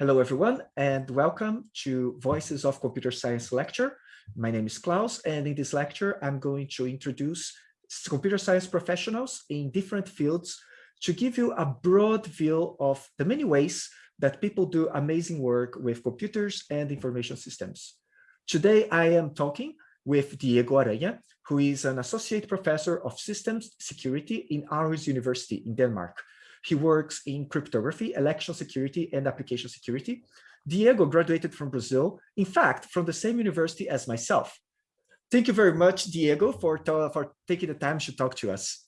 Hello, everyone, and welcome to Voices of Computer Science lecture. My name is Klaus, and in this lecture, I'm going to introduce computer science professionals in different fields to give you a broad view of the many ways that people do amazing work with computers and information systems. Today, I am talking with Diego Aranha, who is an associate professor of systems security in Aarhus University in Denmark. He works in cryptography, election security, and application security. Diego graduated from Brazil, in fact, from the same university as myself. Thank you very much, Diego, for, for taking the time to talk to us.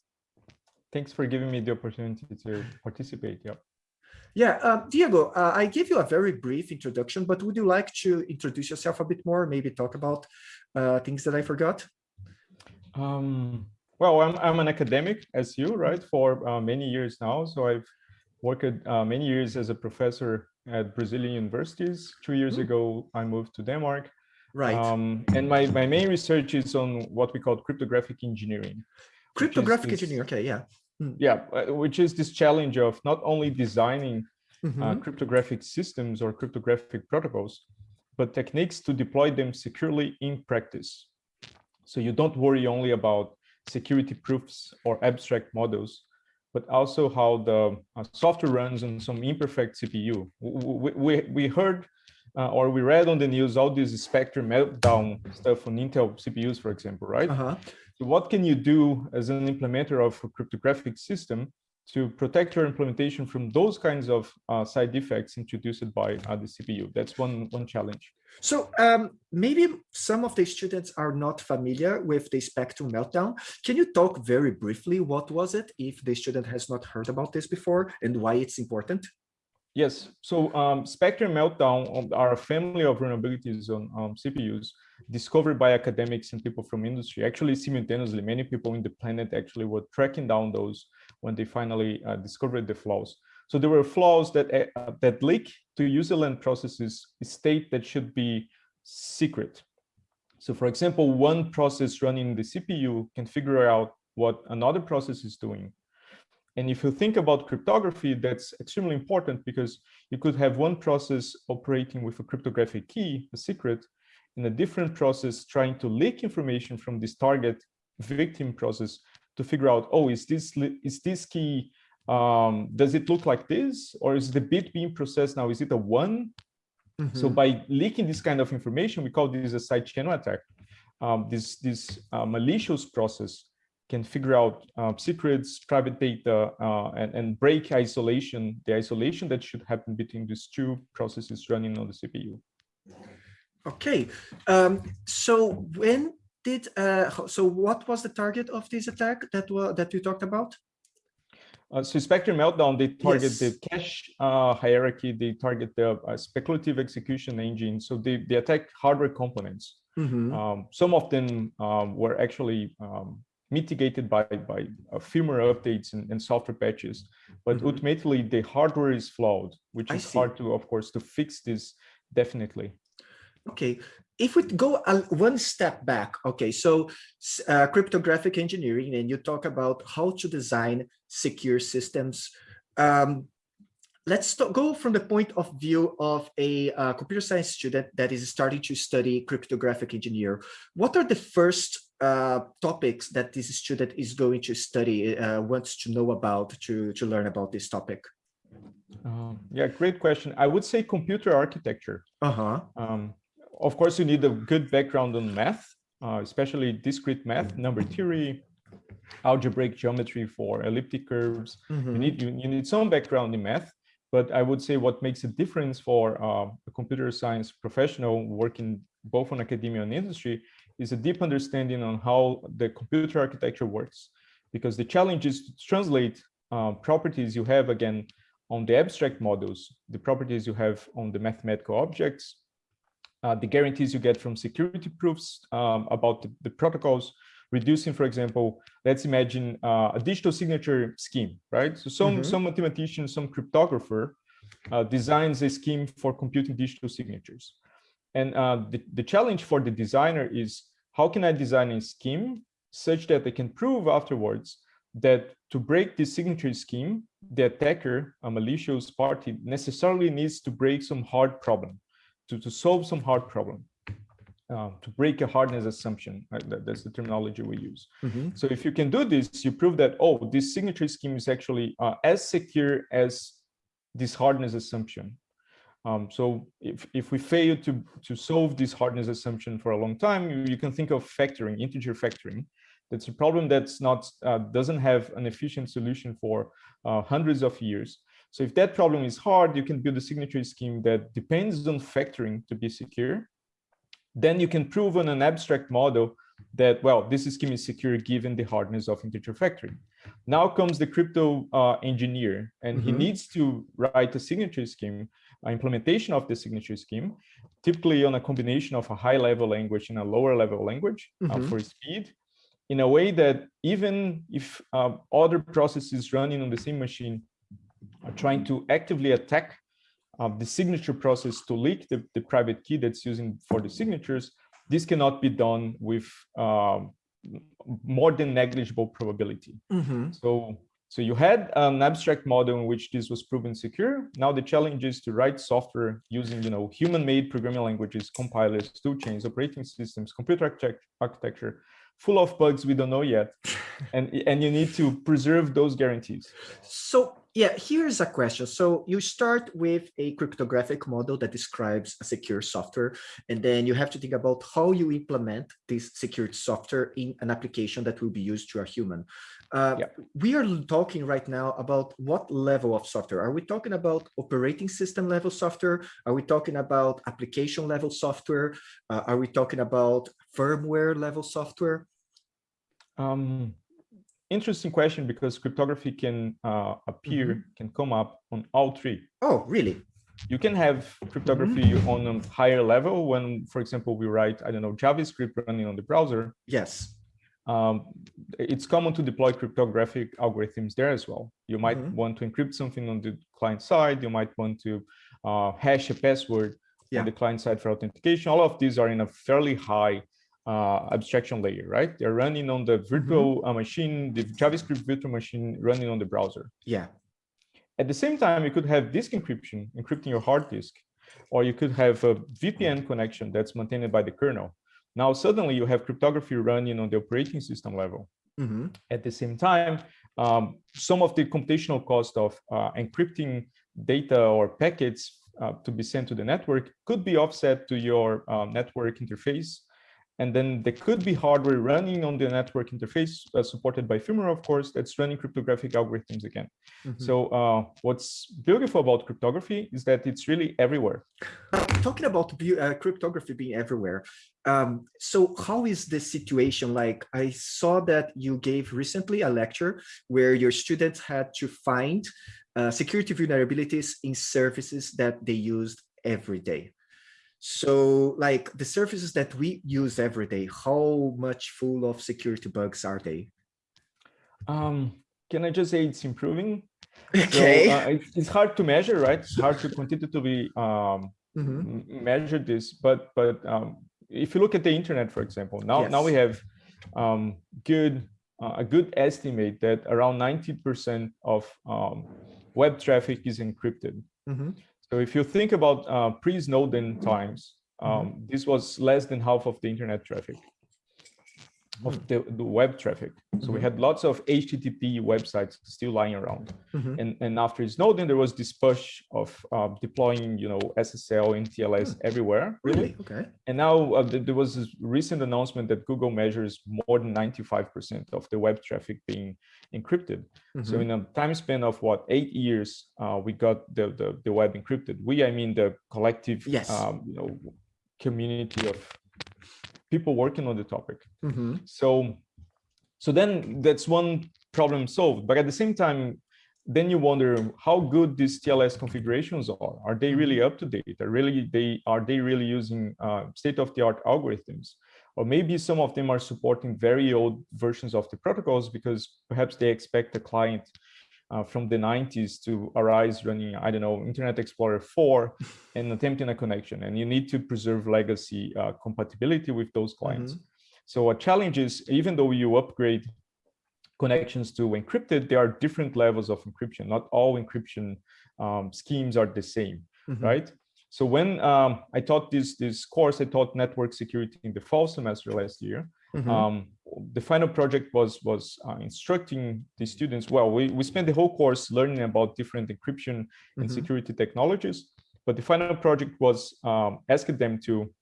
Thanks for giving me the opportunity to participate. Yeah. Yeah, uh, Diego, uh, I gave you a very brief introduction, but would you like to introduce yourself a bit more, maybe talk about uh, things that I forgot? Um, well, I'm, I'm an academic as you, right, for uh, many years now. So I've worked uh, many years as a professor at Brazilian universities. Two years mm. ago, I moved to Denmark. Right. Um, and my, my main research is on what we call cryptographic engineering. Cryptographic this, engineering, okay, yeah. Mm. Yeah, uh, which is this challenge of not only designing mm -hmm. uh, mm-hmm. cryptographic systems or cryptographic protocols, but techniques to deploy them securely in practice. So you don't worry only about security proofs or abstract models, but also how the uh, software runs on some imperfect CPU. We, we, we heard uh, or we read on the news all this Spectre meltdown stuff on Intel CPUs, for example, right? Uh -huh. So what can you do as an implementer of a cryptographic system to protect your implementation from those kinds of uh, side effects introduced by uh, the CPU. That's one, one challenge. So um, maybe some of the students are not familiar with the Spectre meltdown. Can you talk very briefly, what was it, if the student has not heard about this before and why it's important? Yes, so um, Spectre Meltdown are a family of vulnerabilities on um, CPUs discovered by academics and people from industry. Actually, simultaneously, many people in the planet actually were tracking down those when they finally uh, discovered the flaws. So there were flaws that uh, that leak to userland processes state that should be secret. So for example, one process running the CPU can figure out what another process is doing and if you think about cryptography, that's extremely important because you could have one process operating with a cryptographic key, a secret, and a different process trying to leak information from this target victim process to figure out, oh, is this is this key, um, does it look like this? Or is the bit being processed now, is it a one? Mm -hmm. So by leaking this kind of information, we call this a side channel attack. Um, this this uh, malicious process can figure out uh, secrets, private data, uh, and, and break isolation, the isolation that should happen between these two processes running on the CPU. Okay, um, so when did, uh, so what was the target of this attack that, that you talked about? Uh, so Spectre Meltdown, they target yes. the cache uh, hierarchy, they target the uh, speculative execution engine. So they, they attack hardware components. Mm -hmm. um, some of them um, were actually um, mitigated by, by uh, firmware updates and, and, software patches. But mm -hmm. ultimately, the hardware is flawed, which is hard to, of course, to fix this definitely. Okay, if we go one step back, okay, so uh, cryptographic engineering, and you talk about how to design secure systems. Um, let's go from the point of view of a uh, computer science student that is starting to study cryptographic engineer. What are the first uh, topics that this student is going to study, uh, wants to know about to, to learn about this topic? Um, yeah, great question. I would say computer architecture. Uh-huh. Um, of course, you need a good background on math, uh, especially discrete math, number theory, algebraic geometry for elliptic curves. Mm -hmm. You need you, you, need some background in math, but I would say what makes a difference for uh, a computer science professional working both on academia and industry is a deep understanding on how the computer architecture works. Because the challenge is to translate uh, properties you have, again, on the abstract models, the properties you have on the mathematical objects, uh, the guarantees you get from security proofs um, about the, the, protocols, reducing, for example, let's imagine uh, a digital signature scheme, right? So some, mm -hmm. some mathematician, some cryptographer uh, designs a scheme for computing digital signatures. And uh, the, the challenge for the designer is how can I design a scheme such that they can prove afterwards that to break the signature scheme, the attacker, a malicious party, necessarily needs to break some hard problem, to, to solve some hard problem, uh, to break a hardness assumption. Right? That, that's the terminology we use. Mm -hmm. So if you can do this, you prove that, oh, this signature scheme is actually uh, as secure as this hardness assumption. Um, so if, if we fail to, to solve this hardness assumption for a long time, you, you can think of factoring, integer factoring, that's a problem that's not uh, doesn't have an efficient solution for uh, hundreds of years. So if that problem is hard, you can build a signature scheme that depends on factoring to be secure. Then you can prove on an abstract model that, well, this scheme is secure given the hardness of integer factoring. Now comes the crypto uh, engineer, and mm -hmm. he mm-hmm. needs to write a signature scheme, uh, implementation of the signature scheme, typically on a combination of a high level language and a lower level language mm -hmm. for speed in a way that even if uh, other processes running on the same machine are trying to actively attack uh, the signature process to leak the, the private key that's using for the signatures, this cannot be done with uh, more than negligible probability. Mm -hmm. So, so you had an abstract model in which this was proven secure. Now the challenge is to write software using, you know, human-made programming languages, compilers, toolchains, operating systems, computer architecture full of bugs we don't know yet and and you need to preserve those guarantees so yeah here's a question so you start with a cryptographic model that describes a secure software and then you have to think about how you implement this secured software in an application that will be used to a human uh, yeah. We are talking right now about what level of software. Are we talking about operating system level software? Are we talking about application level software? Uh, are we talking about firmware level software? Um, interesting question because cryptography can uh, appear, mm -hmm. can come up on all three. Oh, really? You can have cryptography mm -hmm. on a higher level when, for example, we write, I don't know, JavaScript running on the browser. Yes um, it's common to deploy cryptographic algorithms there as well. You might mm -hmm. want to encrypt something on the client side. You might want to uh, hash a password yeah. on the client side for authentication. All of these are in a fairly high uh, abstraction layer, right? They're running on the virtual mm -hmm. machine, the JavaScript virtual machine running on the browser. Yeah. At the same time, you could have disk encryption, encrypting your hard disk, or you could have a VPN connection that's maintained by the kernel. Now, suddenly you have cryptography running on the operating system level. Mm -hmm. At the same time, um, some of the computational cost of uh, encrypting data or packets uh, to be sent to the network could be offset to your uh, network interface and then there could be hardware running on the network interface uh, supported by firmware, of course, that's running cryptographic algorithms again. Mm -hmm. So uh, what's beautiful about cryptography is that it's really everywhere. Uh, talking about uh, cryptography being everywhere, um, so how is the situation like? I saw that you gave recently a lecture where your students had to find uh, security vulnerabilities in services that they used every day. So like the services that we use every day, how much full of security bugs are they? Um, can I just say it's improving? Okay. So, uh, it's, it's, hard to measure, right? It's hard to quantitatively um, mm -hmm. measure this, but but um, if you look at the internet, for example, now yes. now we have um, good uh, a good estimate that around 90% of um, web traffic is encrypted. Mm -hmm. So if you think about uh, pre-Snowden times, um, mm -hmm. this was less than half of the internet traffic of hmm. the, the web traffic. So we mm-hmm. had lots of HTTP websites still lying around. Mm -hmm. And, and after Snowden, there was this push of uh, deploying, you know, SSL and TLS hmm. everywhere. Really? Okay. And now uh, there was this recent announcement that Google measures more than 95% of the web traffic being encrypted. So mm-hmm. in a time span of what, eight years, uh, we got the, the, the, web encrypted. We, I mean, the collective, yes. um, you know, community of people working on the topic. Mm -hmm. So, so then that's one problem solved. But at the same time, then you wonder how good these TLS configurations are. Are they really mm-hmm. up to date? Are really they are they really using uh, state-of-the-art algorithms? Or maybe some of them are supporting very old versions of the protocols because perhaps they expect the client uh, from the 90s to arise running, I don't know, Internet Explorer 4 and attempting a connection. And you need to preserve legacy uh, compatibility with those clients. Mm -hmm. So a challenge is, even though you upgrade connections to encrypted, there are different levels of encryption. Not all encryption um, schemes are the same, mm -hmm. right? So when um, I taught this this course, I taught network security in the fall semester last year. Mm -hmm. um, the final project was was uh, instructing the students. Well, we we spent the whole course learning about different encryption and mm -hmm. security technologies, but the final project was um, asking them to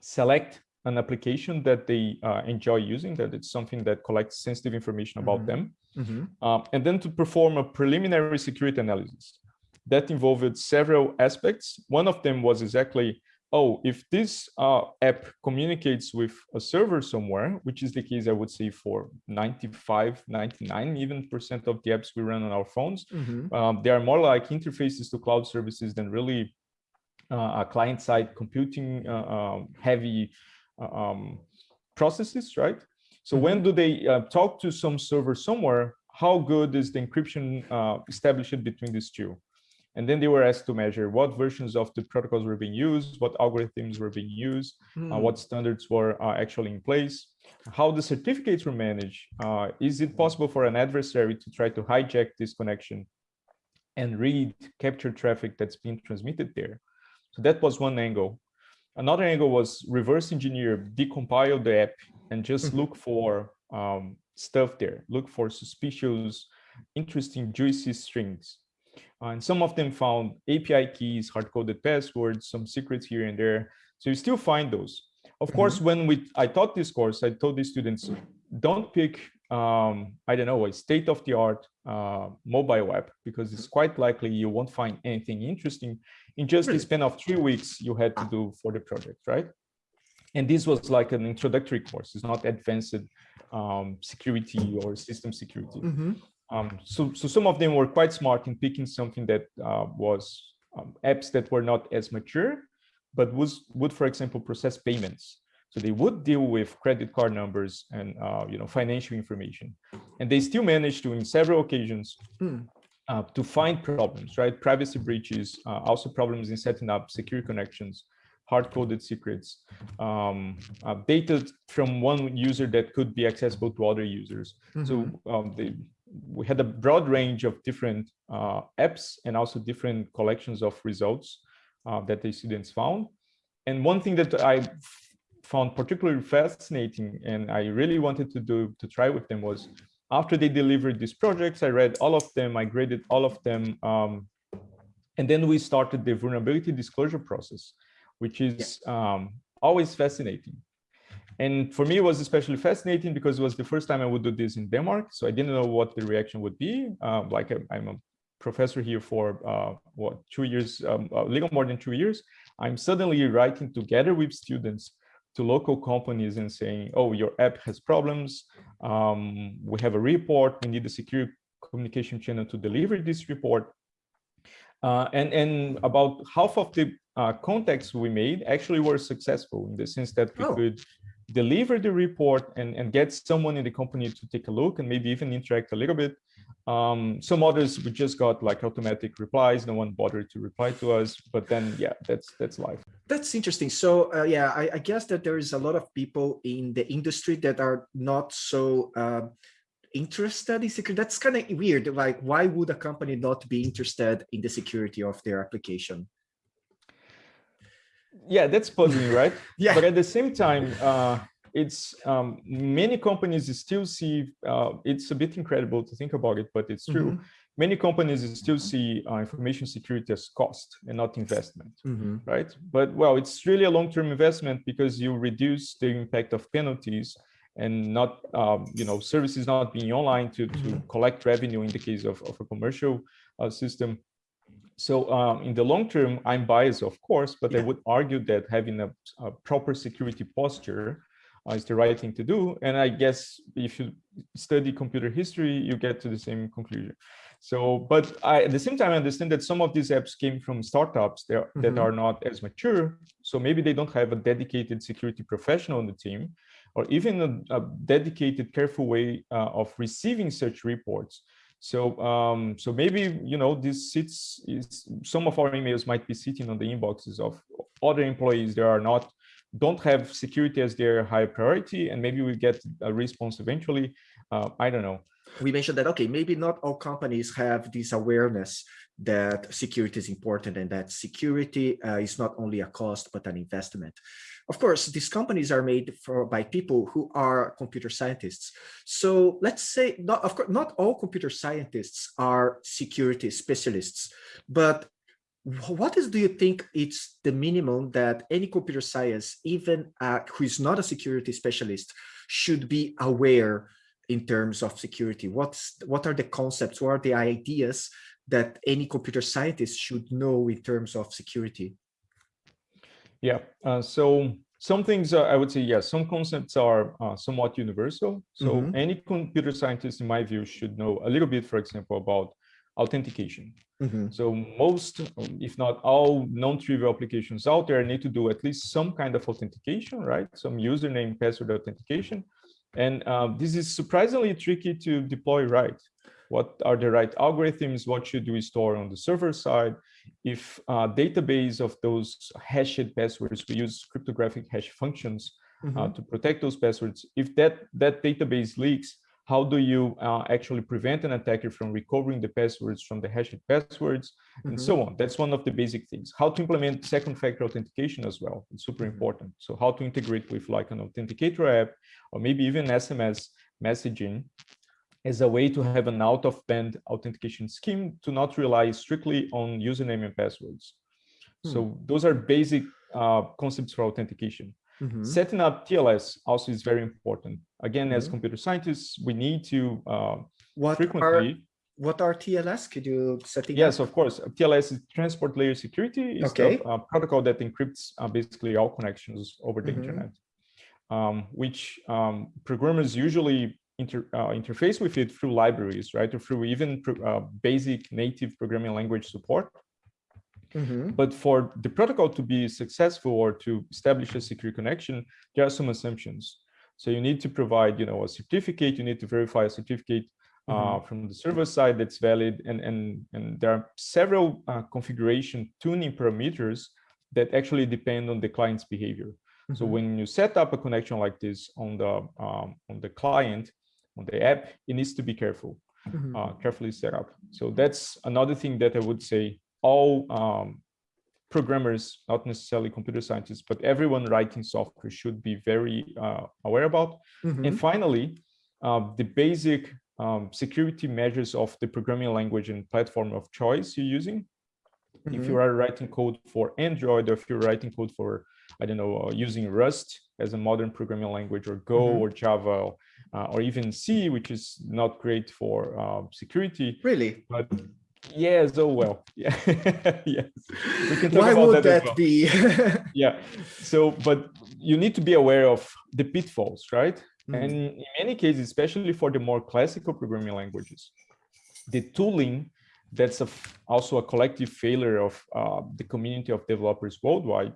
select an application that they uh, enjoy using, that it's something that collects sensitive information about mm -hmm. them, mm -hmm. um, and then to perform a preliminary security analysis that involved several aspects. One of them was exactly, oh, if this uh, app communicates with a server somewhere, which is the case, I would say for 95, 99 even percent of the apps we run on our phones, mm -hmm. um, they are more like interfaces to cloud services than really uh, a client-side computing uh, um, heavy um, processes, right? So mm -hmm. when do they uh, talk to some server somewhere, how good is the encryption uh, established between these two? And then they were asked to measure what versions of the protocols were being used, what algorithms were being used, mm. uh, hmm. what standards were uh, actually in place, how the certificates were managed. Uh, is it possible for an adversary to try to hijack this connection and read, capture traffic that's being transmitted there? So that was one angle. Another angle was reverse engineer, decompile the app and just mm-hmm. look for um, stuff there, look for suspicious, interesting, juicy strings uh, and some of them found API keys, hard-coded passwords, some secrets here and there. So you still find those. Of mm-hmm. course, when we I taught this course, I told the students, don't pick, um, I don't know, a state-of-the-art uh, mobile app, because it's quite likely you won't find anything interesting in just the span of three weeks you had to do for the project, right? And this was like an introductory course. It's not advanced um, security or system security. Mm -hmm. Um, so, so some of them were quite smart in picking something that uh, was um, apps that were not as mature, but was would, for example, process payments. So they would deal with credit card numbers and uh, you know financial information, and they still managed to, in several occasions, hmm. Uh, to find problems, right? Privacy breaches, uh, also problems in setting up secure connections, hard-coded secrets, um, uh, data from one user that could be accessible to other users. Mm -hmm. So mm-hmm. um, they we had a broad range of different uh, apps and also different collections of results uh, that the students found. And one thing that I found particularly fascinating and I really wanted to do to try with them was after they delivered these projects, I read all of them, I graded all of them. Um, and then we started the vulnerability disclosure process, which is yeah. um, always fascinating. And for me, it was especially fascinating because it was the first time I would do this in Denmark. So I didn't know what the reaction would be. Um, like I'm a professor here for uh, what two years, um, a little more than two years. I'm suddenly writing together with students to local companies and saying, oh, your app has problems. Um, we have a report. We need a secure communication channel to deliver this report. Uh, and, and about half of the uh, contacts we made actually were successful in the sense that we oh. could deliver the report and, and get someone in the company to take a look and maybe even interact a little bit. Um, some others we just got like automatic replies. No one bothered to reply to us, but then yeah, that's that's life. That's interesting. So uh, yeah, I, I, guess that there is a lot of people in the industry that are not so uh, interested in security. That's kind of weird. Like, why would a company not be interested in the security of their application? yeah that's puzzling right yeah but at the same time uh, it's um, many companies still see uh, it's a bit incredible to think about it but it's true mm -hmm. Many companies still see uh, information security as cost and not investment mm -hmm. right but well it's really a long-term investment because you reduce the impact of penalties and not um, you know services not being online to, to mm -hmm. collect revenue in the case of, of a commercial uh, system so um, in the long term, I'm biased, of course, but yeah. I would argue that having a, a proper security posture uh, is the right thing to do. And I guess if you study computer history, you get to the same conclusion. So, but I, at the same time, I understand that some of these apps came from startups that, mm -hmm. that are not as mature. So maybe they don't have a dedicated security professional on the team, or even a, a dedicated, careful way uh, of receiving such reports. So, um, so maybe, you know, this sits, is, some of our emails might be sitting on the inboxes of other employees that are not, don't have security as their high priority, and maybe we get a response eventually. Uh, I don't know. We mentioned that, okay, maybe not all companies have this awareness that security is important and that security uh, is not only a cost, but an investment. Of course, these companies are made for by people who are computer scientists. So let's say, not, of course, not all computer scientists are security specialists, but what is do you think it's the minimum that any computer science even uh, who is not a security specialist should be aware in terms of security what's what are the concepts what are the ideas that any computer scientist should know in terms of security yeah uh, so some things uh, i would say yes some concepts are uh, somewhat universal so mm -hmm. any computer scientist in my view should know a little bit for example about authentication. Mm -hmm. So most, if not all non-trivial applications out there need to do at least some kind of authentication, right? Some username, password authentication. And um, this is surprisingly tricky to deploy right. What are the right algorithms? What should we store on the server side? If uh, database of those hashed passwords, we use cryptographic hash functions mm -hmm. uh, to protect those passwords. If that, that database leaks, how do you uh, actually prevent an attacker from recovering the passwords from the hashed passwords mm -hmm. and so mm-hmm. on that's one of the basic things how to implement second factor authentication as well it's super mm -hmm. important so how to integrate with like an authenticator app or maybe even sms messaging as a way to have an out of band authentication scheme to not rely strictly on username and passwords hmm. so those are basic uh, concepts for authentication Mm -hmm. Setting up TLS also is very important. Again, mm -hmm. as mm-hmm. computer scientists, we need to uh, what frequently. Are, what are TLS? Could you set it Yes, up? of course. TLS is transport layer security. It's okay. the uh, protocol that encrypts uh, basically all connections over the mm -hmm. internet, um, which um, programmers usually inter, uh, interface with it through libraries, right? Or through even uh, basic native programming language support. Mm -hmm. But for the protocol to be successful or to establish a secure connection, there are some assumptions. So you need to provide, you know, a certificate. You need to verify a certificate uh, mm -hmm. from the server side that's valid, and and and there are several uh, configuration tuning parameters that actually depend on the client's behavior. Mm -hmm. So mm-hmm. when you set up a connection like this on the um, on the client, on the app, it needs to be careful, mm -hmm. uh, carefully set up. So that's another thing that I would say all um, programmers, not necessarily computer scientists, but everyone writing software should be very uh, aware about. Mm -hmm. And finally, uh, the basic um, security measures of the programming language and platform of choice you're using. Mm -hmm. If you mm-hmm. are writing code for Android, or if you're writing code for, I don't know, uh, using Rust as a modern programming language, or Go, mm -hmm. or Java, uh, or even C, which is not great for uh, security. Really? But Yes, oh well. Yeah. yes. We can talk Why about would that, that well. be? yeah. So, but you need to be aware of the pitfalls, right? Mm. And in many cases, especially for the more classical programming languages, the tooling that's a, also a collective failure of uh, the community of developers worldwide.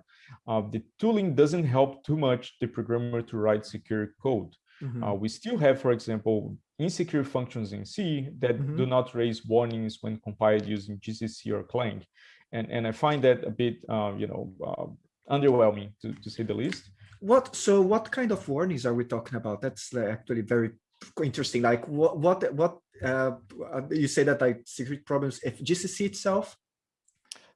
Uh, the tooling doesn't help too much the programmer to write secure code. Mm -hmm. uh, we still have, for example, insecure functions in C that mm -hmm. do not raise warnings when compiled using GCC or Clang. And, and I find that a bit, uh, you know, uh, underwhelming to, to say the least. What, so what kind of warnings are we talking about? That's actually very interesting. Like what, what, what uh, you say that like security problems, if GCC itself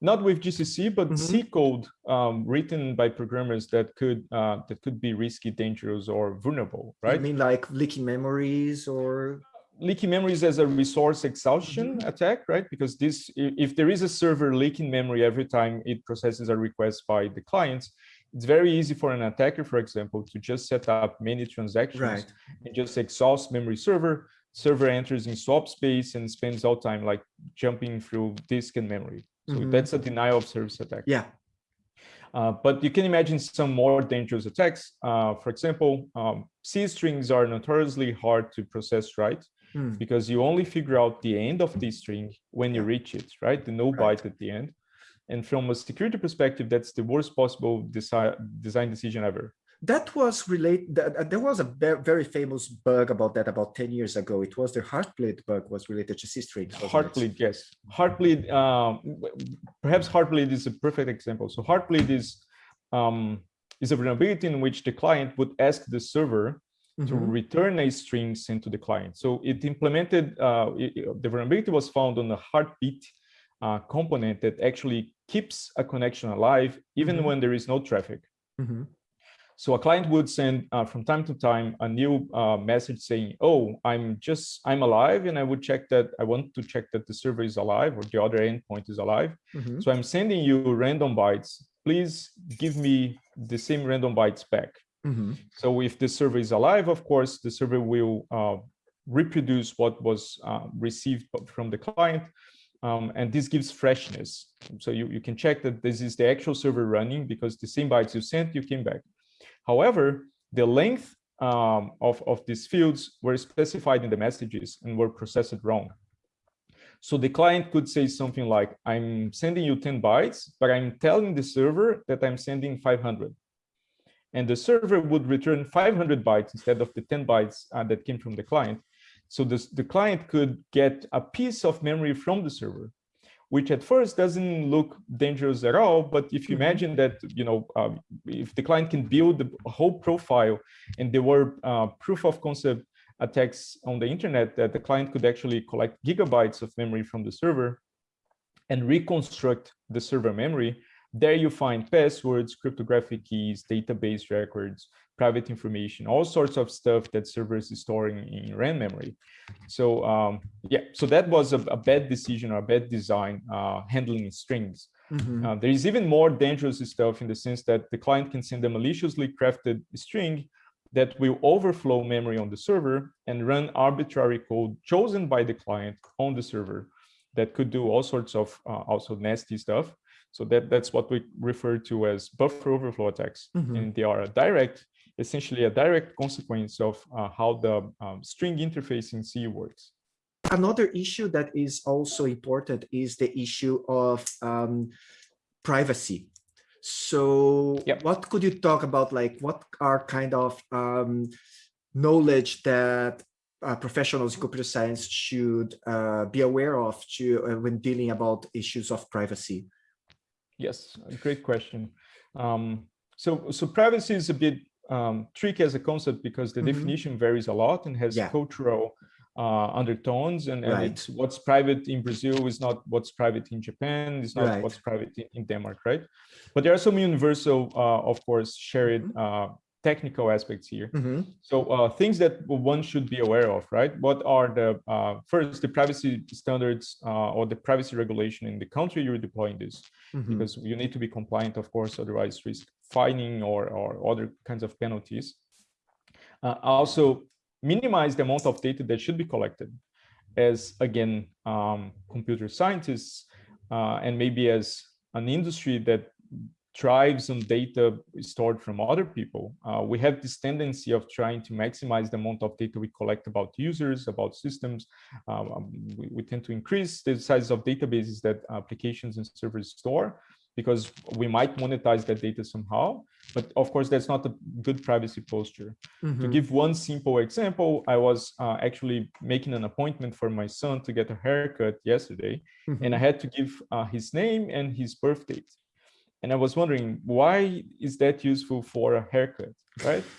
not with GCC, but mm -hmm. C code um, written by programmers that could uh, that could be risky, dangerous, or vulnerable, right? I mean like leaking memories or leaking memories as a resource exhaustion mm -hmm. attack, right? Because this, if there is a server leaking memory every time it processes a request by the clients, it's very easy for an attacker, for example, to just set up many transactions right. and just exhaust memory server. Server enters in swap space and spends all time like jumping through disk and memory. So mm -hmm. that's a denial of service attack. Yeah. Uh, but you can imagine some more dangerous attacks. Uh, for example, um, C strings are notoriously hard to process right mm. because you only figure out the end of the string when you reach it, right? The no right. byte at the end. And from a security perspective, that's the worst possible desi design decision ever that was related there was a very famous bug about that about 10 years ago it was the heartbleed bug was related to c strings heartbleed yes heartbleed um, perhaps heartbleed is a perfect example so heartbleed is um, is a vulnerability in which the client would ask the server -hmm. to return a string sent to the client. So it implemented, uh, it, the vulnerability was found on a heartbeat uh, component that actually keeps a connection alive even mm -hmm. when there is no traffic. Mm -hmm. So a client would send uh, from time to time a new uh, message saying, oh, I'm just, I'm alive. And I would check that, I want to check that the server is alive or the other endpoint is alive. Mm -hmm. So I'm sending you random bytes. Please give me the same random bytes back. Mm -hmm. So if the server is alive, of course, the server will uh, reproduce what was uh, received from the client. Um, and this gives freshness. So you, you can check that this is the actual server running because the same bytes you sent, you came back. However, the length um, of, of these fields were specified in the messages and were processed wrong. So the client could say something like, I'm sending you 10 bytes, but I'm telling the server that I'm sending 500. And the server would return 500 bytes instead of the 10 bytes uh, that came from the client. So this, the client could get a piece of memory from the server, which at first doesn't look dangerous at all. But if you mm -hmm. imagine that, you know, um, if the client can build a whole profile and there were uh, proof of concept attacks on the internet that the client could actually collect gigabytes of memory from the server and reconstruct the server memory, there you find passwords, cryptographic keys, database records, private information, all sorts of stuff that servers is storing in RAM memory. So um, yeah, so that was a, a, bad decision or a bad design uh, handling strings. Mm -hmm. uh, there is even more dangerous stuff in the sense that the client can send a maliciously crafted string that will overflow memory on the server and run arbitrary code chosen by the client on the server that could do all sorts of uh, also nasty stuff. So that, that's what we refer to as buffer overflow attacks. Mm -hmm. And they are a direct essentially a direct consequence of uh, how the um, string interface in C works. Another issue that is also important is the issue of um, privacy. So yep. what could you talk about, like what are kind of um, knowledge that uh, professionals in computer science should uh, be aware of to, uh, when dealing about issues of privacy? Yes, great question. Um, so, so privacy is a bit um, tricky as a concept because the mm -hmm. definition varies a lot and has yeah. cultural uh, undertones and, and right. it's what's private in Brazil is not what's private in Japan, is not right. what's private in, in, Denmark, right? But there are some universal, uh, of course, shared mm -hmm. uh, technical aspects here. Mm -hmm. So uh, things that one should be aware of, right? What are the, uh, first, the privacy standards uh, or the privacy regulation in the country you're deploying this, mm -hmm. because you need to be compliant, of course, otherwise risk fining or, or other kinds of penalties. Uh, also, minimize the amount of data that should be collected as, again, um, computer scientists uh, and maybe as an industry that thrives on data stored from other people. Uh, we have this tendency of trying to maximize the amount of data we collect about users, about systems. Um, um we, we, tend to increase the size of databases that applications and servers store because we might monetize that data somehow. But of course, that's not a good privacy posture. Mm -hmm. To give one simple example, I was uh, actually making an appointment for my son to get a haircut yesterday, mm -hmm. and I had to give uh, his name and his birth date. And I was wondering, why is that useful for a haircut, right?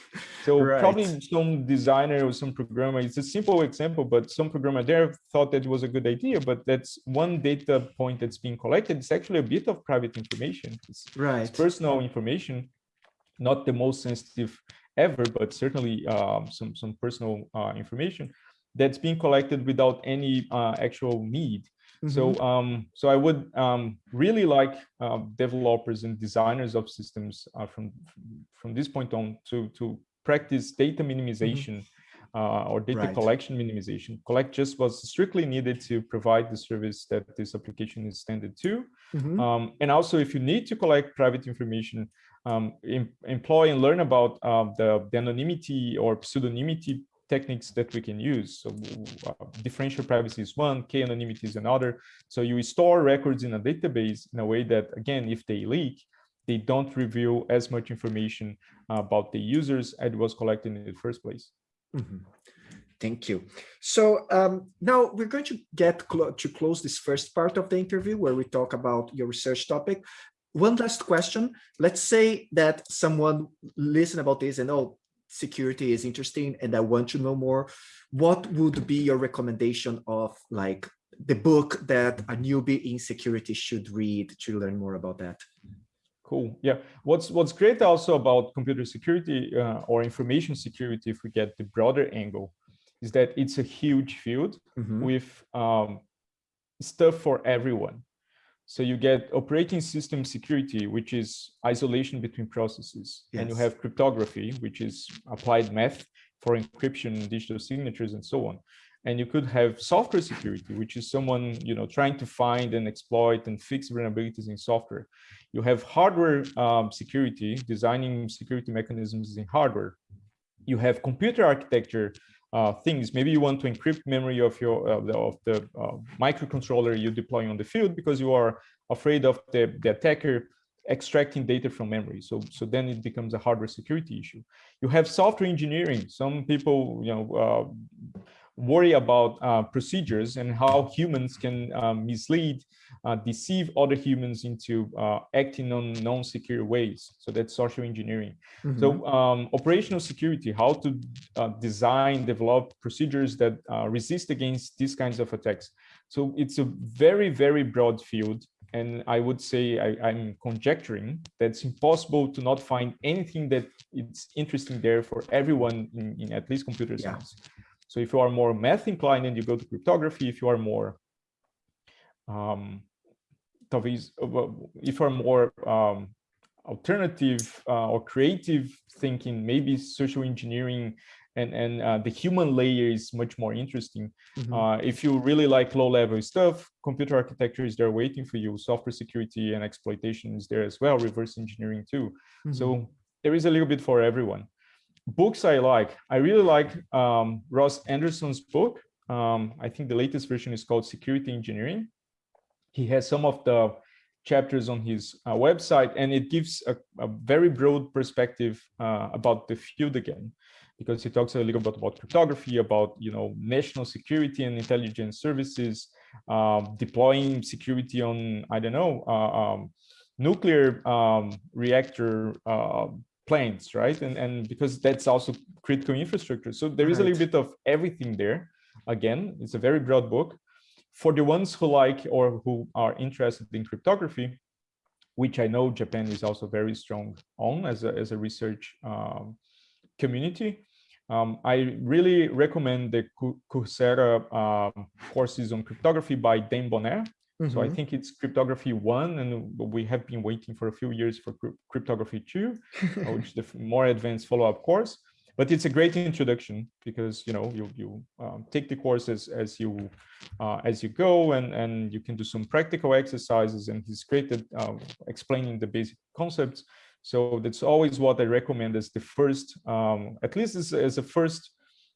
So right. probably some designer or some programmer, it's a simple example, but some programmer there thought that it was a good idea, but that's one data point that's being collected. It's actually a bit of private information. It's, right. It's personal information, not the most sensitive ever, but certainly um, some, some personal uh, information that's being collected without any uh, actual need. Mm -hmm. So, mm-hmm. um, so I would um, really like uh, developers and designers of systems uh, from from this point on to to practice data minimization mm -hmm. uh, or data right. collection minimization. Collect just what's strictly needed to provide the service that this application is standard to. Mm -hmm. um, and also, if you need to collect private information, um, em employ and learn about uh, the, the anonymity or pseudonymity techniques that we can use. So uh, differential privacy is one, k-anonymity is another. So you store records in a database in a way that, again, if they leak, they don't reveal as much information about the users as was collected in the first place. Mm -hmm. Thank you. So um, now we're going to get to close this first part of the interview where we talk about your research topic. One last question. Let's say that someone listen about this and, oh, security is interesting and I want to know more, what would be your recommendation of like the book that a newbie in security should read to learn more about that? Cool. Yeah. What's what's great also about computer security uh, or information security, if we get the broader angle, is that it's a huge field mm -hmm. with um, stuff for everyone. So you get operating system security, which is isolation between processes. Yes. And you have cryptography, which is applied math for encryption, digital signatures, and so on. And you could have software security, which is someone you know trying to find and exploit and fix vulnerabilities in software. You have hardware um, security, designing security mechanisms in hardware. You have computer architecture, uh, things. Maybe you want to encrypt memory of your uh, the, of the uh, microcontroller you deploy on the field because you are afraid of the, the attacker extracting data from memory. So, so then it becomes a hardware security issue. You have software engineering. Some people, you know, uh, worry about uh, procedures and how humans can mislead, deceive other humans into uh, acting on non-secure ways. So that's social engineering. Mm -hmm. So um, operational security, how to uh, design, develop procedures that uh, resist against these kinds of attacks. So it's a very, very broad field. And I would say I, am conjecturing that it's impossible to not find anything that it's interesting there for everyone in, in at least computer science. Yeah. So if you are more math inclined and you go to cryptography, if you are more, um, if you are more um, alternative uh, or creative thinking, maybe social engineering and, and uh, the human layer is much more interesting. Mm -hmm. uh, if you really like low level stuff, computer architecture is there waiting for you, software security and exploitation is there as well, reverse engineering too. Mm -hmm. So there is a little bit for everyone books I like, I really like um, Ross Anderson's book. Um, I think the latest version is called Security Engineering. He has some of the chapters on his uh, website, and it gives a, a very broad perspective uh, about the field again, because he talks a little bit about cryptography, about you know national security and intelligence services, um, deploying security on I don't know uh, um, nuclear um, reactor uh, planes, right? And, and because that's also critical infrastructure. So there is right. a little bit of everything there. Again, it's a very broad book. For the ones who like or who are interested in cryptography, which I know Japan is also very strong on as a, as a research um, community, um, I really recommend the Coursera um, courses on cryptography by Dan Boneh. Mm -hmm. So I mm-hmm. think it's cryptography one, and we have been waiting for a few years for cryptography two, which is the more advanced follow-up course. But it's a great introduction because you know you you um, take the courses as you uh, as you go, and and you can do some practical exercises. And he's great at um, explaining the basic concepts. So that's always what I recommend as the first, um, at least as, as a first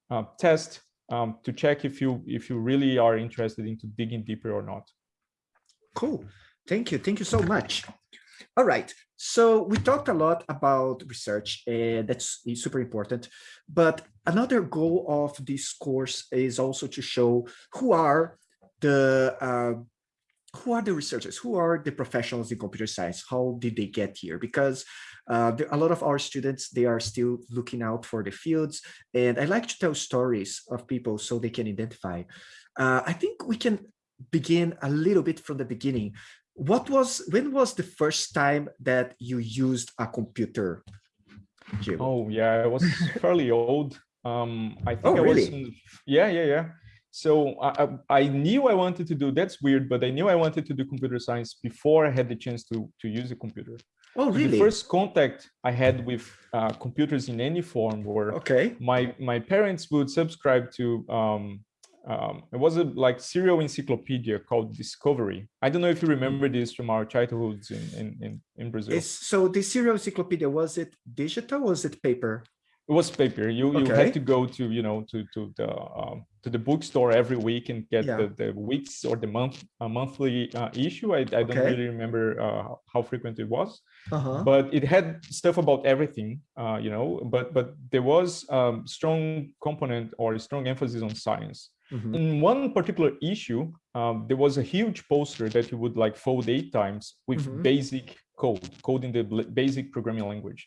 uh, test um, to check if you if you really are interested into digging deeper or not. Cool. Thank you. Thank you so much. All right. So we talked a lot about research, and that's super important. But another goal of this course is also to show who are the uh, who are the researchers, who are the professionals in computer science, how did they get here? Because uh, there, a lot of our students, they are still looking out for the fields. And I like to tell stories of people so they can identify. Uh, I think we can begin a little bit from the beginning. What was, when was the first time that you used a computer? Jim? Oh yeah, I was fairly old. Um, I think oh, I really? was, in, yeah, yeah, yeah. So I, I knew I wanted to do, that's weird, but I knew I wanted to do computer science before I had the chance to, to use a computer. Oh, really? The first contact I had with uh, computers in any form were okay. my, my parents would subscribe to um, um, it was a like serial encyclopedia called Discovery. I don't know if you remember this from our childhoods in in in, in Brazil. It's, so the serial encyclopedia was it digital? was it paper? It was paper. You okay. you had to go to you know to to the um, to the bookstore every week and get yeah. the, the weeks or the month a monthly uh, issue. I, I don't okay. really remember uh, how frequent it was, uh -huh. but it had stuff about everything. Uh, you know, but but there was um, strong component or a strong emphasis on science. Mm -hmm. In one particular issue, um, there was a huge poster that you would like fold eight times with mm -hmm. basic code, code in the basic programming language.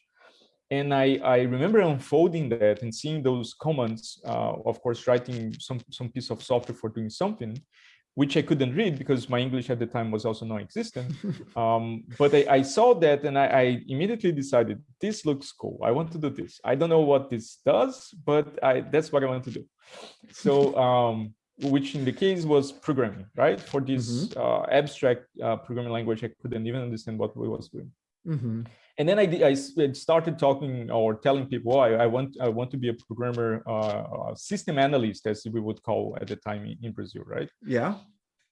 and I, I remember unfolding that and seeing those comments, uh, of course, writing some, some piece of software for doing something, which I couldn't read because my English at the time was also non-existent. um, but I, I, saw that and I, I, immediately decided, this looks cool. I want to do this. I don't know what this does, but I, that's what I want to do. So, um, which in the case was programming, right? For this mm -hmm. uh, abstract uh, programming language, I couldn't even understand what we was doing. Mm -hmm and then I, I started talking or telling people, oh, I, I, want I want to be a programmer, uh, system analyst, as we would call at the time in, in Brazil, right? Yeah.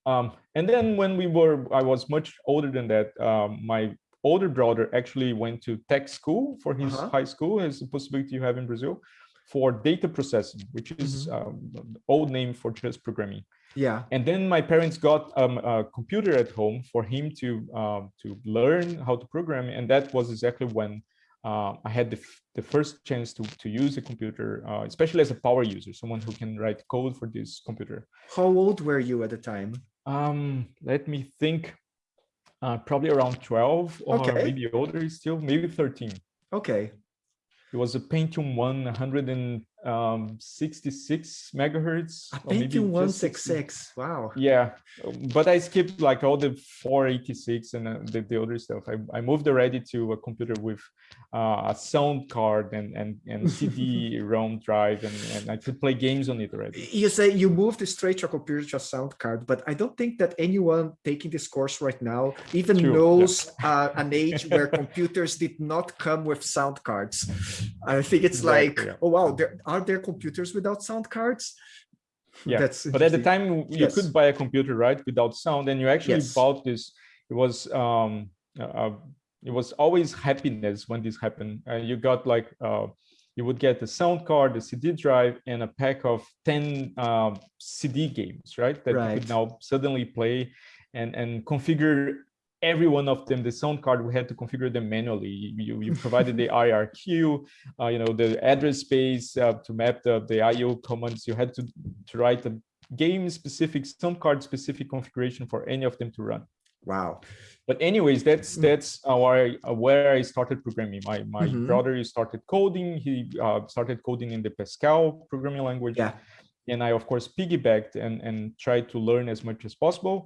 Um, and then when we were, I was much older than that. Um, my older brother actually went to tech school for his uh -huh. high school, as a possibility you have in Brazil, for data processing, which is mm -hmm. um, old name for just programming. Yeah. And then my parents got um, a computer at home for him to um, to learn how to program, and that was exactly when uh, I had the, the first chance to to use a computer, uh, especially as a power user, someone who can write code for this computer. How old were you at the time? Um, let me think. Uh, probably around 12 or okay. maybe older still, maybe 13. Okay. It was a Pentium 1, 100 and um 66 megahertz a pentium 166 wow. Yeah but i skipped like all the 486 and uh, the, the other stuff. I, I moved already to a computer with uh, a sound card and and and cd rom drive and, and i could play games on it already. You say you moved straight to a computer to a sound card but i don't think that anyone taking this course right now even True, knows yeah. uh, an age where computers did not come with sound cards. I think it's exactly, like yeah. oh wow there are there computers without sound cards? Yeah, That's but at the time you yes. could buy a computer, right, without sound, and you actually yes. bought this. It was um, uh, it was always happiness when this happened. Uh, you got like uh, you would get the sound card, the CD drive, and a pack of 10 um, CD games, right? That right. you could now suddenly play and, and configure every one of them, the sound card, we had to configure them manually. You, you provided the IRQ, uh, you know, the address space uh, to map the, the IO commands. You had to, to write a game specific, sound card specific configuration for any of them to run. Wow. But anyways, that's mm. that's our uh, where I started programming. My my mm -hmm. brother started coding. He uh, started coding in the Pascal programming language. Yeah. And I of course piggybacked and and tried to learn as much as possible.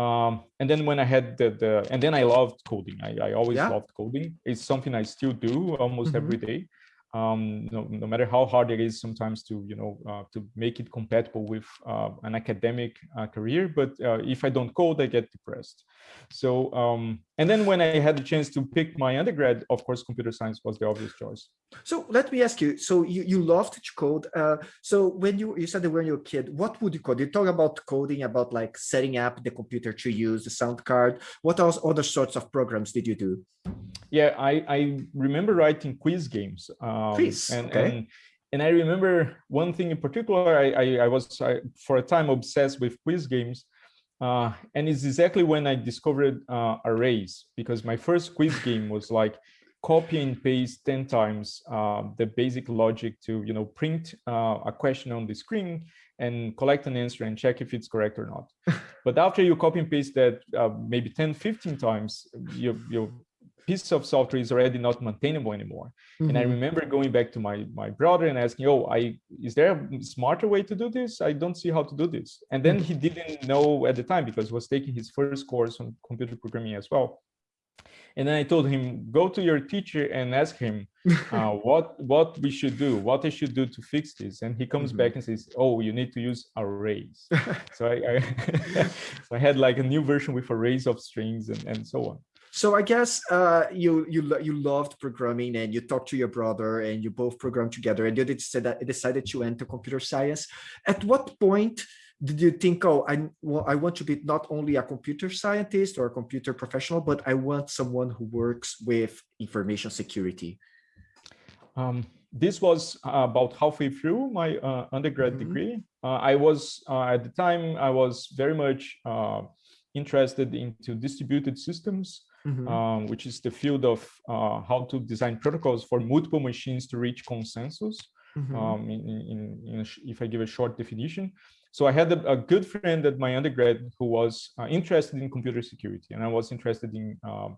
Um, and then when I had the, the and then I loved coding. I, I always yeah. loved coding. It's something I still do almost mm -hmm. every day um, no, no, matter how hard it is sometimes to, you know, uh, to make it compatible with uh, an academic uh, career. But uh, if I don't code, I get depressed. So, um, and then when I had the chance to pick my undergrad, of course, computer science was the obvious choice. So let me ask you, so you, you loved to code. Uh, so when you, you said that when you were a kid, what would you code? You talk about coding, about like setting up the computer to use the sound card. What else, other sorts of programs did you do? Yeah, I, I remember writing quiz games. Um, quiz, and, okay. And, and I remember one thing in particular, I, I, I was I, for a time obsessed with quiz games. Uh, and it's exactly when I discovered uh, arrays, because my first quiz game was like copy and paste 10 times uh, the basic logic to you know print uh, a question on the screen and collect an answer and check if it's correct or not. but after you copy and paste that uh, maybe 10, 15 times, you, you piece of software is already not maintainable anymore. Mm -hmm. And I mm-hmm. remember going back to my my brother and asking, "Oh, I is there a smarter way to do this? I don't see how to do this." And then he didn't know at the time because he was taking his first course on computer programming as well. And then I told him, "Go to your teacher and ask him uh, what what we should do, what I should do to fix this." And he comes mm -hmm. back and says, "Oh, you need to use arrays." so I I, so I had like a new version with arrays of strings and and so on. So I guess uh, you you you loved programming and you talked to your brother and you both programmed together and you decided decided to enter computer science. At what point did you think, oh, I well, I want to be not only a computer scientist or a computer professional, but I want someone who works with information security? Um, this was about halfway through my uh, undergrad mm -hmm. degree. Uh, I was uh, at the time I was very much uh, interested into distributed systems mm -hmm. um, which is the field of uh, how to design protocols for multiple machines to reach consensus. Mm -hmm. um, in, in, in if I give a short definition. So I had a, a, good friend at my undergrad who was uh, interested in computer security, and I was interested in um,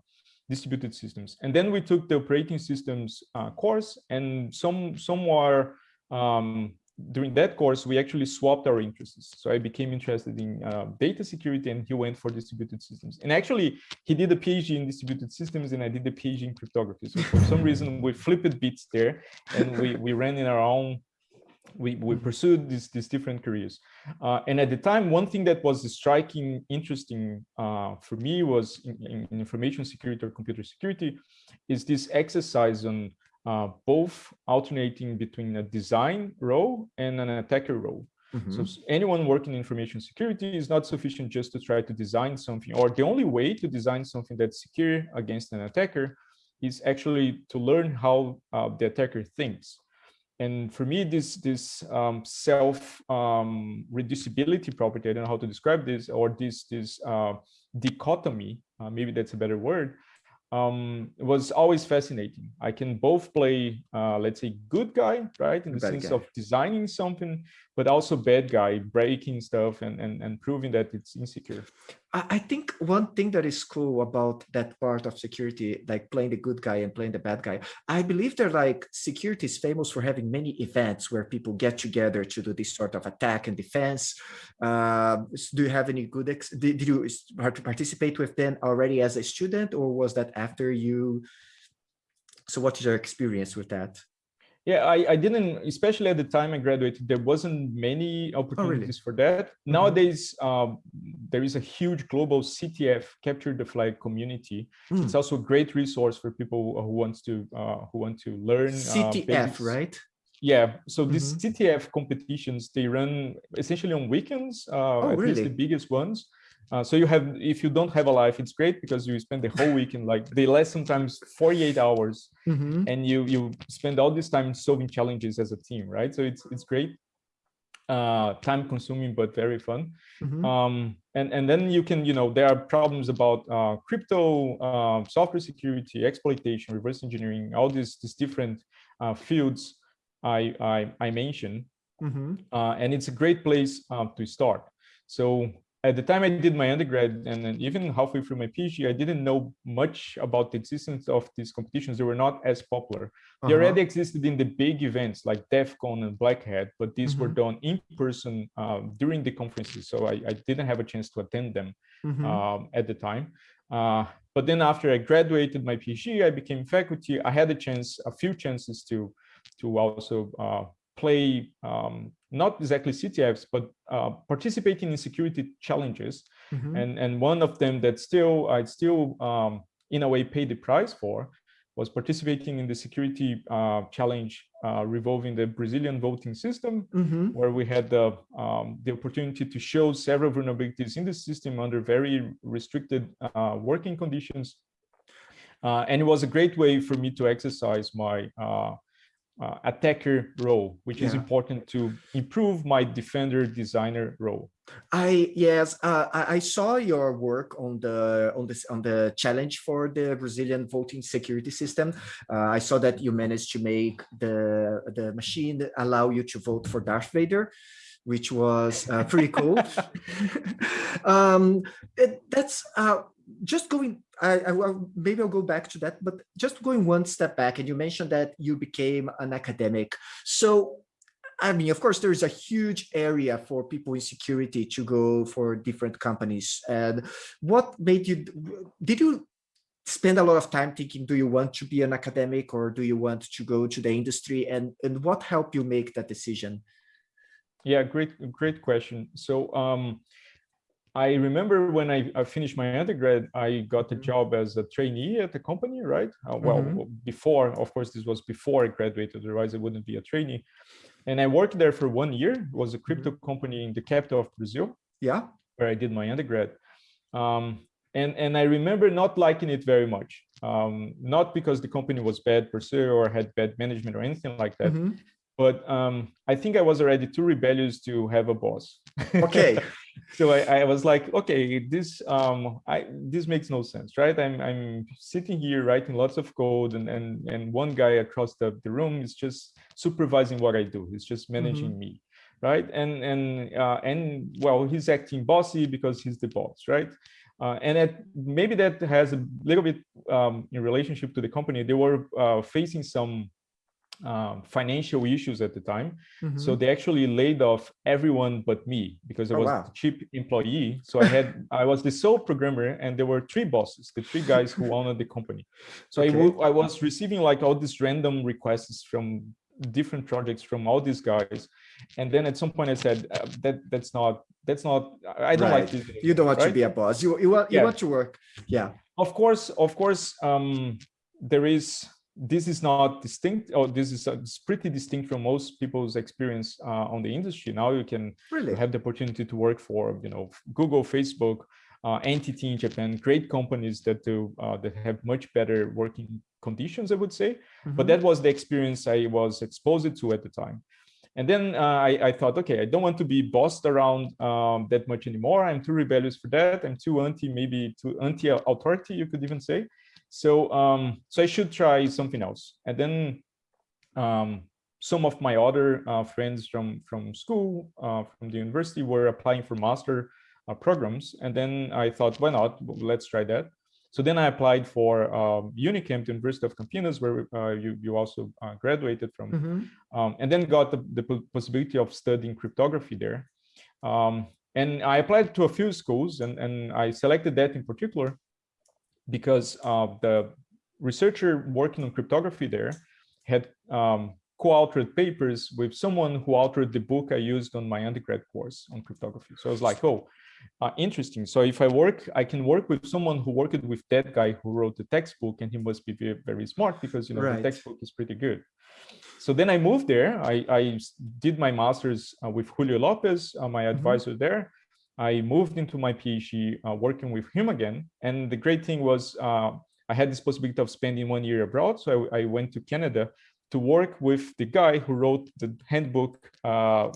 distributed systems. And then we took the operating systems uh, course and some somewhere um, during that course, we actually swapped our interests. So I became interested in uh, data security and he went for distributed systems. And actually, he did a PhD in distributed systems and I did a PhD in cryptography. So for some reason, we flipped bits there and we, we ran in our own we, we pursued these, these different careers. Uh, and at the time, one thing that was striking, interesting uh, for me was in, in, information security or computer security, is this exercise on uh, both alternating between a design role and an attacker role. Mm -hmm. So anyone working in information security is not sufficient just to try to design something, or the only way to design something that's secure against an attacker is actually to learn how uh, the attacker thinks and for me, this this um, self um, reducibility property, I don't know how to describe this, or this this uh, dichotomy, uh, maybe that's a better word, um, was always fascinating. I can both play, uh, let's say, good guy, right, in the bad sense guy. of designing something, but also bad guy, breaking stuff and, and, and proving that it's insecure. I think one thing that is cool about that part of security, like playing the good guy and playing the bad guy, I believe they're like security is famous for having many events where people get together to do this sort of attack and defense. Uh, do you have any good, did, did you participate with them already as a student or was that after you? So what is your experience with that? Yeah, I, I didn't, especially at the time I graduated, there wasn't many opportunities oh, really? for that. Mm -hmm. Nowadays, um, there is a huge global CTF capture the flag community. Mm. It's also a great resource for people who wants to uh, who want to learn CTF, uh, right? Yeah, so these mm -hmm. CTF competitions they run essentially on weekends. Uh, oh, at really? least the biggest ones. Uh, so you have, if you don't have a life, it's great because you spend the whole weekend, like they last sometimes 48 hours mm -hmm. and you you spend all this time solving challenges as a team, right? So it's it's great, uh, time consuming, but very fun. Mm -hmm. um, and, and then you can, you know, there are problems about uh, crypto, uh, software security, exploitation, reverse engineering, all these, these different uh, fields I, I, I mentioned. Mm -hmm. and it's a great place to start. So at the time I did my undergrad and then even halfway through my PhD, I didn't know much about the existence of these competitions. They were not as popular. Uh -huh. They uh-huh. already existed in the big events like DEF CON and Black Hat, but these mm -hmm. were mm-hmm. done in person uh, during the conferences. So I, I, didn't have a chance to attend them mm -hmm. um, at the time. Uh, but then after I graduated my PhD, I became faculty. I had a chance, a few chances to, to also uh, play um, not exactly CTFs, but uh, participating in security challenges. Mm -hmm. And, and one of them that still I still um, in a way paid the price for was participating in the security uh, challenge uh, revolving the Brazilian voting system, mm -hmm. where we had the, um, the opportunity to show several vulnerabilities in the system under very restricted uh, working conditions. Uh, and it was a great way for me to exercise my uh, attacker role, which yeah. is important to improve my defender designer role. I yes, uh, I, I, saw your work on the on this on the challenge for the Brazilian voting security system. Uh, I saw that you managed to make the the machine allow you to vote for Darth Vader which was uh, pretty cool. um, it, that's uh, just going, I, I, maybe I'll go back to that, but just going one step back, and you mentioned that you became an academic. So, I mean, of course, there's a huge area for people in security to go for different companies. And what made you, did you spend a lot of time thinking, do you want to be an academic or do you want to go to the industry? And, and what helped you make that decision? Yeah, great, great question. So, um, I remember when I, I, finished my undergrad, I got a mm-hmm. job as a trainee at the company, right? Uh, well, mm -hmm. before, of course, this was before I graduated, otherwise I wouldn't be a trainee. And I worked there for one year. It was a crypto mm -hmm. company in the capital of Brazil. Yeah. Where I did my undergrad. Um, and, and I remember not liking it very much. Um, not because the company was bad per se or had bad management or anything like that, mm -hmm but um, I think I was already too rebellious to have a boss. Okay. so I, I, was like, okay, this um, I this makes no sense, right? I'm I'm sitting here writing lots of code, and and and one guy across the, the room is just supervising what I do. He's just managing mm -hmm. me, right? And and uh, and well, he's acting bossy because he's the boss, right? Uh, and it, maybe that has a little bit um, in relationship to the company. They were uh, facing some um, financial issues at the time. Mm -hmm. So they actually laid off everyone but me because I oh, was wow. a cheap employee. So I had I was the sole programmer and there were three bosses, the three guys who owned the company. So okay. I, I was receiving like all these random requests from different projects from all these guys and then at some point i said uh, that that's not that's not i don't right. like this you don't want right? to be a boss you you want you yeah. want to work yeah of course of course um there is this is not distinct or this is uh, pretty distinct from most people's experience uh, on the industry now you can really? have the opportunity to work for you know google facebook uh, NTT in Japan, great companies that do uh, that have much better working conditions, I would say. Mm -hmm. But mm-hmm. that was the experience I was exposed to at the time. And then uh, I, I, thought, okay, I don't want to be bossed around um, that much anymore. I'm too rebellious for that. I'm too anti, maybe too anti-authority, you could even say. So, um, so I should try something else. And then um, some of my other uh, friends from from school, uh, from the university, were applying for master uh, programs. And then I thought, why not? Let's try that. So then I applied for um, Unicamp, the University of Campinas, where uh, you, you also uh, graduated from, mm -hmm. um, and then got the, the, possibility of studying cryptography there. Um, and I applied to a few schools, and, and I selected that in particular because uh, the researcher working on cryptography there had um, co-authored papers with someone who authored the book I used on my undergrad course on cryptography. So I was like, oh, uh, interesting. So if I work, I can work with someone who worked with that guy who wrote the textbook and he must be very, very smart because, you know, right. the textbook is pretty good. So then I moved there. I, I did my master's uh, with Julio Lopez, uh, my mm-hmm. advisor mm -hmm. there. I moved into my PhD uh, working with him again. And the great thing was uh, I had this possibility of spending one year abroad. So I, I, went to Canada to work with the guy who wrote the handbook uh,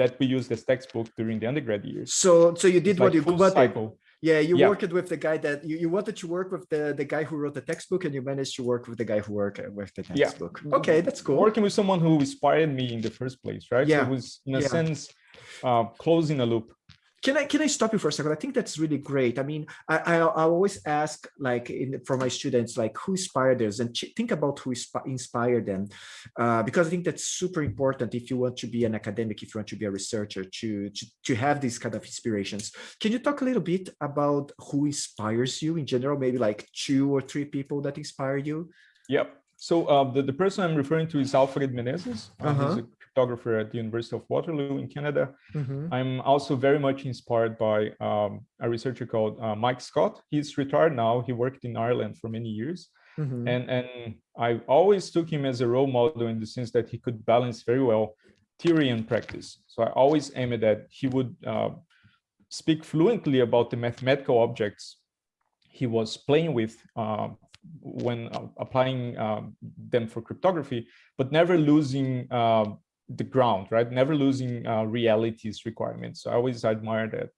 that we used as textbook during the undergrad years. So, so you did what you what, cycle. Yeah, you yeah. worked with the guy that you, you wanted to work with the the guy who wrote the textbook, and you managed to work with the guy who worked with the textbook. Yeah. Okay, that's cool. Working with someone who inspired me in the first place, right? Yeah. So it was in a yeah. sense uh, closing a loop can I can I stop you for a second? I think that's really great. I mean, I I, I always ask like in, for my students like who inspired us and think about who inspired them, uh, because I think that's super important if you want to be an academic, if you want to be a researcher, to to to have these kind of inspirations. Can you talk a little bit about who inspires you in general? Maybe like two or three people that inspire you. Yep. So uh, the, the person I'm referring to is Alfred Menezes. Uh, uh -huh. He's a cryptographer at the University of Waterloo in Canada. Mm -hmm. I'm also very much inspired by um, a researcher called uh, Mike Scott. He's retired now. He worked in Ireland for many years. Mm -hmm. And, and I always took him as a role model in the sense that he could balance very well theory and practice. So I always aimed at that. he would uh, speak fluently about the mathematical objects he was playing with uh, when uh, applying um, them for cryptography, but never losing uh, the ground, right? Never losing uh, realities requirements. So I always admire that.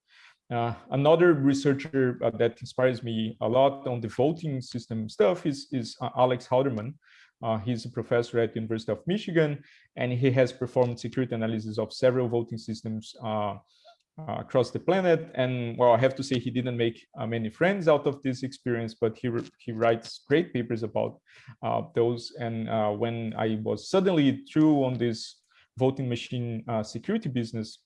Uh, another researcher uh, that inspires me a lot on the voting system stuff is, is uh, Alex Halderman. Uh, he's a professor at the University of Michigan, and he has performed security analysis of several voting systems uh, across the planet. And well, I have to say he didn't make many friends out of this experience, but he, he writes great papers about those. And when I was suddenly through on this voting machine uh, security business,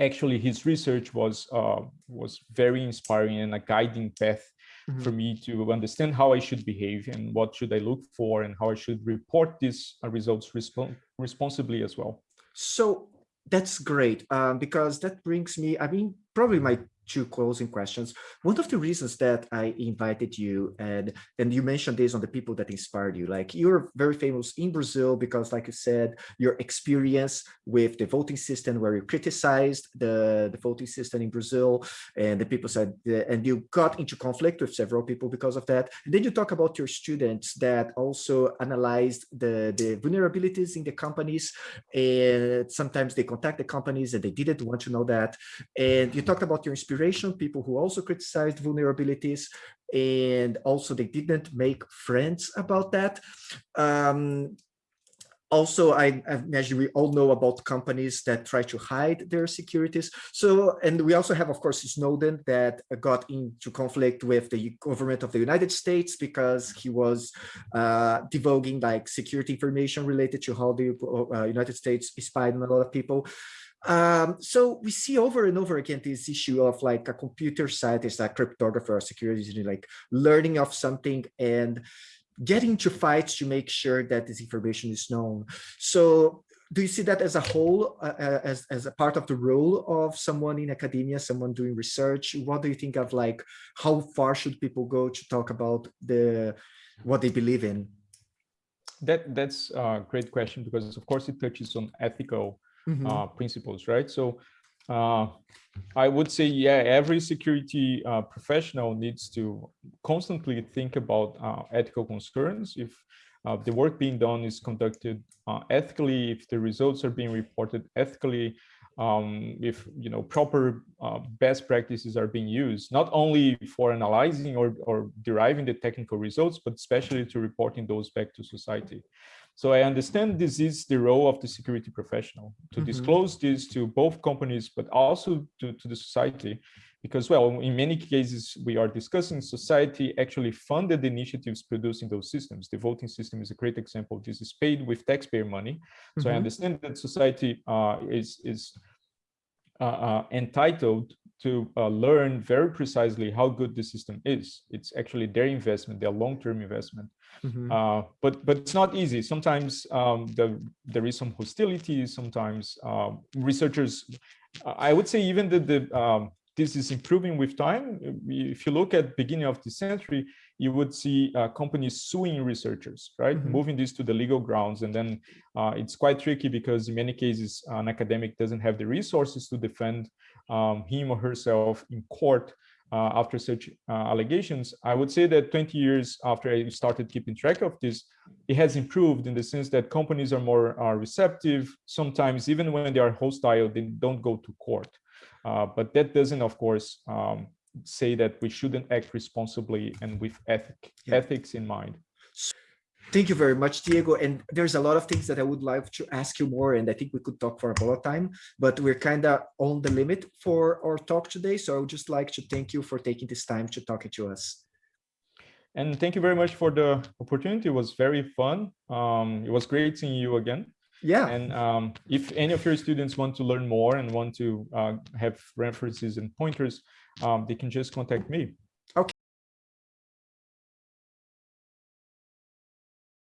actually his research was uh, was very inspiring and a guiding path mm -hmm. for me to understand how I should behave and what should I look for and how I should report these uh, results responsibly as well. So that's great um, because that brings me, I mean, probably my two closing questions. One of the reasons that I invited you and and you mentioned this on the people that inspired you, like you're very famous in Brazil because like you said, your experience with the voting system where you criticized the, the voting system in Brazil and the people said, uh, and you got into conflict with several people because of that. And then you talk about your students that also analyzed the, the vulnerabilities in the companies and sometimes they contact the companies and they didn't want to know that. And you talked about your experience people who also criticized vulnerabilities, and also they didn't make friends about that. Um, also, I, I, imagine we all know about companies that try to hide their securities. So, and we also have, of course, Snowden that got into conflict with the government of the United States because he was uh, divulging like security information related to how the uh, United States spied on a lot of people. Um, so we see over and over again this issue of like a computer scientist, a cryptographer, a security engineer, like learning of something and getting into fights to make sure that this information is known. So do you see that as a whole, uh, uh, as, as a part of the role of someone in academia, someone doing research? What do you think of like, how far should people go to talk about the what they believe in? That That's a great question because of course it touches on ethical mm -hmm. uh, principles, right? So uh, I would say, yeah, every security uh, professional needs to constantly think about uh, ethical concerns. If uh, the work being done is conducted uh, ethically, if the results are being reported ethically, um, if you know proper uh, best practices are being used, not only for analyzing or, or deriving the technical results, but especially to reporting those back to society. So I understand this is the role of the security professional to mm -hmm. disclose this to both companies, but also to, to the society. Because, well, in many cases, we are discussing society actually funded initiatives producing those systems. The voting system is a great example. This is paid with taxpayer money. So mm -hmm. I mm-hmm. understand that society uh, is, is uh, uh, entitled to uh, learn very precisely how good the system is. It's actually their investment, their long-term investment. Mm -hmm. uh, but but it's not easy. Sometimes um, the, there is some hostility. Sometimes um, researchers, I would say even that the um, this is improving with time. If you look at beginning of the century, you would see uh, companies suing researchers, right? Mm -hmm. Moving this to the legal grounds. And then uh, it's quite tricky because in many cases, an academic doesn't have the resources to defend um, him or herself in court uh, after such uh, allegations. I would say that 20 years after I started keeping track of this, it has improved in the sense that companies are more uh, receptive. Sometimes even when they are hostile, they don't go to court. Uh, but that doesn't, of course, um, say that we shouldn't act responsibly and with ethic, yeah. ethics in mind. Thank you very much, Diego. And there's a lot of things that I would like to ask you more, and I think we could talk for a lot of time, but we're kind of on the limit for our talk today. So I would just like to thank you for taking this time to talk to us. And thank you very much for the opportunity. It was very fun. Um, it was great seeing you again. Yeah. And um, if any of your students want to learn more and want to uh, have references and pointers, um, they can just contact me.